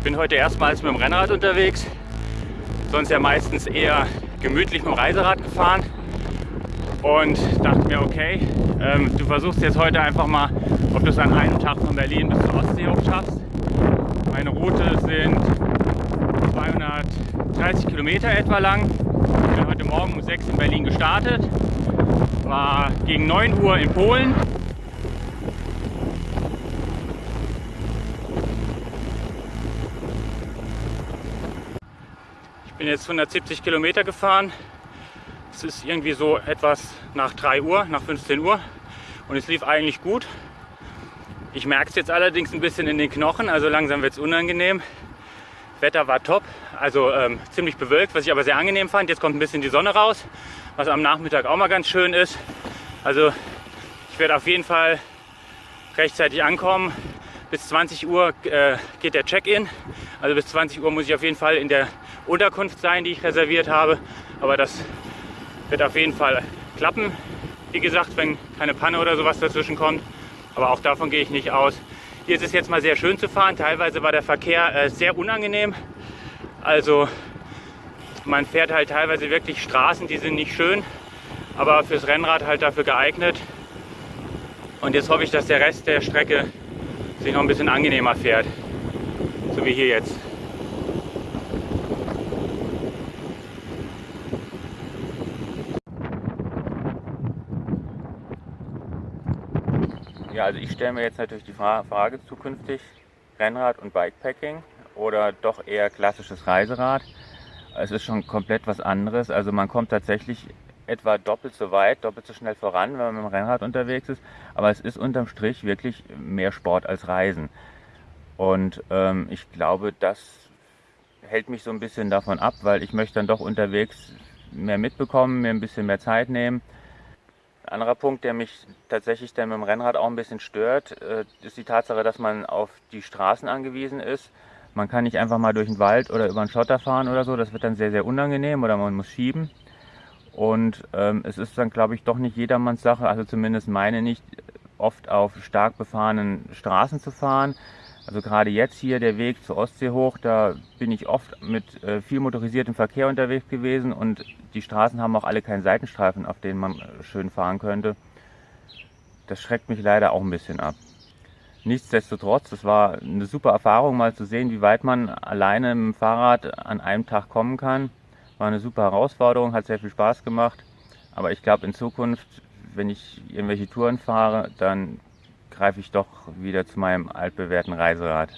Ich bin heute erstmals mit dem Rennrad unterwegs. Sonst ja meistens eher gemütlich mit dem Reiserad gefahren. Und dachte mir, okay, ähm, du versuchst jetzt heute einfach mal, ob du es an einem Tag von Berlin bis zur Ostsee hoch schaffst. Meine Route sind 230 Kilometer etwa lang. Ich bin heute Morgen um 6 in Berlin gestartet, war gegen 9 Uhr in Polen. Bin jetzt 170 Kilometer gefahren. Es ist irgendwie so etwas nach 3 Uhr, nach 15 Uhr und es lief eigentlich gut. Ich merke es jetzt allerdings ein bisschen in den Knochen, also langsam wird es unangenehm. Wetter war top, also ähm, ziemlich bewölkt, was ich aber sehr angenehm fand. Jetzt kommt ein bisschen die Sonne raus, was am Nachmittag auch mal ganz schön ist. Also ich werde auf jeden Fall rechtzeitig ankommen. Bis 20 Uhr äh, geht der Check-in. Also bis 20 Uhr muss ich auf jeden Fall in der Unterkunft sein, die ich reserviert habe. Aber das wird auf jeden Fall klappen. Wie gesagt, wenn keine Panne oder sowas dazwischen kommt. Aber auch davon gehe ich nicht aus. Hier ist es jetzt mal sehr schön zu fahren. Teilweise war der Verkehr äh, sehr unangenehm. Also man fährt halt teilweise wirklich Straßen, die sind nicht schön, aber fürs Rennrad halt dafür geeignet. Und jetzt hoffe ich, dass der Rest der Strecke sich noch ein bisschen angenehmer fährt. So wie hier jetzt. Ja, also ich stelle mir jetzt natürlich die Frage zukünftig, Rennrad und Bikepacking oder doch eher klassisches Reiserad. Es ist schon komplett was anderes. Also man kommt tatsächlich etwa doppelt so weit, doppelt so schnell voran, wenn man mit dem Rennrad unterwegs ist. Aber es ist unterm Strich wirklich mehr Sport als Reisen. Und ähm, ich glaube, das hält mich so ein bisschen davon ab, weil ich möchte dann doch unterwegs mehr mitbekommen, mir ein bisschen mehr Zeit nehmen. Ein anderer Punkt, der mich tatsächlich dann mit dem Rennrad auch ein bisschen stört, äh, ist die Tatsache, dass man auf die Straßen angewiesen ist. Man kann nicht einfach mal durch den Wald oder über einen Schotter fahren oder so, das wird dann sehr, sehr unangenehm oder man muss schieben. Und ähm, es ist dann, glaube ich, doch nicht jedermanns Sache, also zumindest meine nicht, oft auf stark befahrenen Straßen zu fahren. Also gerade jetzt hier der Weg zur Ostsee hoch, da bin ich oft mit äh, viel motorisiertem Verkehr unterwegs gewesen und die Straßen haben auch alle keinen Seitenstreifen, auf denen man äh, schön fahren könnte. Das schreckt mich leider auch ein bisschen ab. Nichtsdestotrotz, das war eine super Erfahrung, mal zu sehen, wie weit man alleine mit dem Fahrrad an einem Tag kommen kann. War eine super Herausforderung, hat sehr viel Spaß gemacht. Aber ich glaube, in Zukunft, wenn ich irgendwelche Touren fahre, dann greife ich doch wieder zu meinem altbewährten Reiserad.